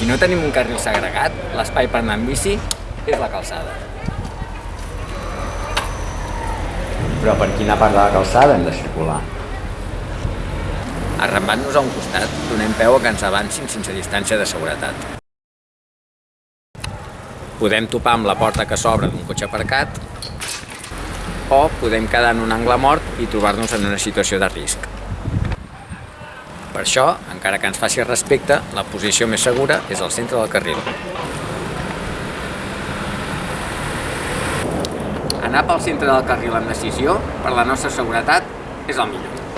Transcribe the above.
Si no tenim un carril segregat, l'espai per anar amb bici és la calçada. Però per quina part de la calçada hem de circular? Arrambant-nos a un costat, donem peu a que ens avancin sense distància de seguretat. Podem topar amb la porta que s'obre d'un cotxe aparcat o podem quedar en un angle mort i trobar-nos en una situació de risc. Per això, encara que ens faci respecte, la posició més segura és al centre del carril. Anar pel centre del carril amb decisió, per la nostra seguretat, és el millor.